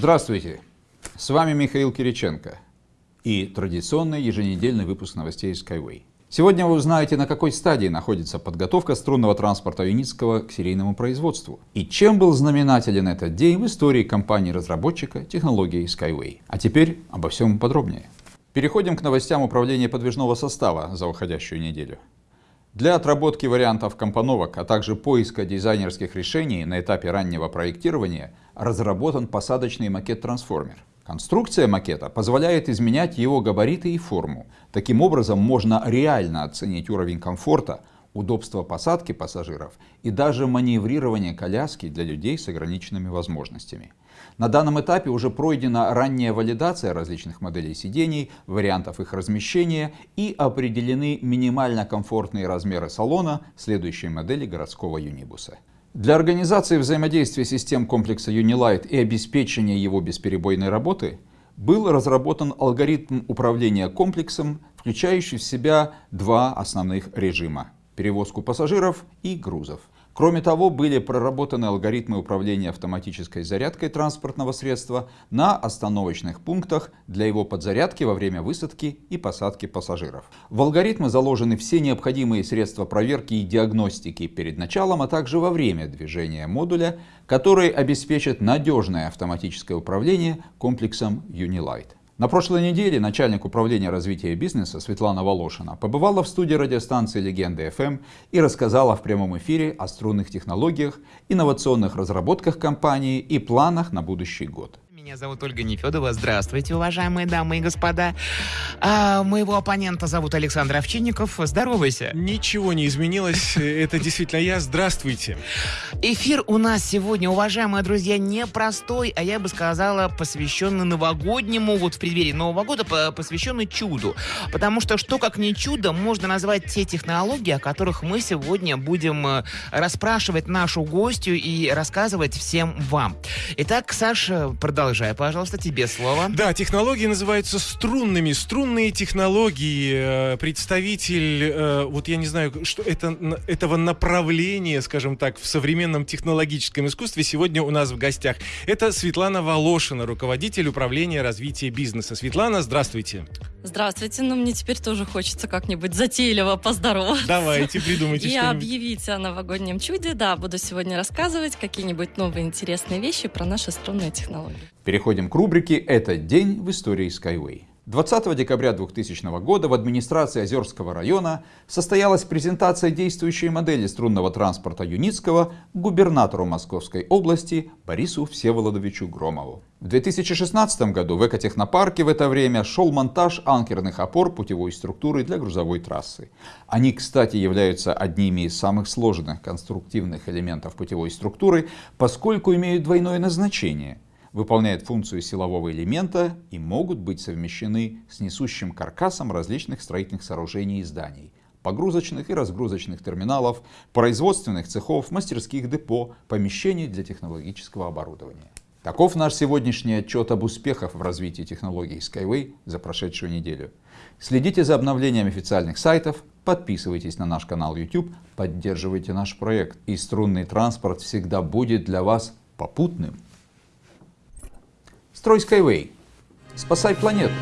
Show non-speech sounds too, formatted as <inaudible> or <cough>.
Здравствуйте! С вами Михаил Кириченко и традиционный еженедельный выпуск новостей Skyway. Сегодня вы узнаете, на какой стадии находится подготовка струнного транспорта Юницкого к серийному производству и чем был знаменателен этот день в истории компании-разработчика технологии Skyway. А теперь обо всем подробнее. Переходим к новостям управления подвижного состава за уходящую неделю. Для отработки вариантов компоновок, а также поиска дизайнерских решений на этапе раннего проектирования разработан посадочный макет-трансформер. Конструкция макета позволяет изменять его габариты и форму. Таким образом можно реально оценить уровень комфорта, удобство посадки пассажиров и даже маневрирование коляски для людей с ограниченными возможностями. На данном этапе уже пройдена ранняя валидация различных моделей сидений, вариантов их размещения и определены минимально комфортные размеры салона следующей модели городского юнибуса. Для организации взаимодействия систем комплекса Unilight и обеспечения его бесперебойной работы был разработан алгоритм управления комплексом, включающий в себя два основных режима – перевозку пассажиров и грузов. Кроме того, были проработаны алгоритмы управления автоматической зарядкой транспортного средства на остановочных пунктах для его подзарядки во время высадки и посадки пассажиров. В алгоритмы заложены все необходимые средства проверки и диагностики перед началом, а также во время движения модуля, которые обеспечат надежное автоматическое управление комплексом Unilight. На прошлой неделе начальник управления развития бизнеса Светлана Волошина побывала в студии радиостанции «Легенда FM» и рассказала в прямом эфире о струнных технологиях, инновационных разработках компании и планах на будущий год. Меня зовут Ольга Нефедова. Здравствуйте, уважаемые дамы и господа. А, моего оппонента зовут Александр Овчинников. Здоровайся. Ничего не изменилось. <laughs> Это действительно я. Здравствуйте. Эфир у нас сегодня, уважаемые друзья, непростой, а я бы сказала, посвященный новогоднему, вот в преддверии Нового года, посвященный чуду. Потому что что как не чудо, можно назвать те технологии, о которых мы сегодня будем э, расспрашивать нашу гостью и рассказывать всем вам. Итак, Саша, продолжай Продолжай, пожалуйста, тебе слово. Да, технологии называются струнными. Струнные технологии. Э, представитель, э, вот я не знаю, что это, этого направления, скажем так, в современном технологическом искусстве сегодня у нас в гостях. Это Светлана Волошина, руководитель управления развития бизнеса. Светлана, здравствуйте. Здравствуйте, но мне теперь тоже хочется как-нибудь затейливо поздороваться. Давайте, придумайте И объявить о новогоднем чуде. Да, буду сегодня рассказывать какие-нибудь новые интересные вещи про наши струнные технологии. Переходим к рубрике «Этот день в истории Skyway». 20 декабря 2000 года в администрации Озерского района состоялась презентация действующей модели струнного транспорта Юницкого губернатору Московской области Борису Всеволодовичу Громову. В 2016 году в экотехнопарке в это время шел монтаж анкерных опор путевой структуры для грузовой трассы. Они, кстати, являются одними из самых сложных конструктивных элементов путевой структуры, поскольку имеют двойное назначение – выполняют функцию силового элемента и могут быть совмещены с несущим каркасом различных строительных сооружений и зданий, погрузочных и разгрузочных терминалов, производственных цехов, мастерских депо, помещений для технологического оборудования. Таков наш сегодняшний отчет об успехах в развитии технологий Skyway за прошедшую неделю. Следите за обновлением официальных сайтов, подписывайтесь на наш канал YouTube, поддерживайте наш проект, и струнный транспорт всегда будет для вас попутным. Строй Skyway. Спасай планету.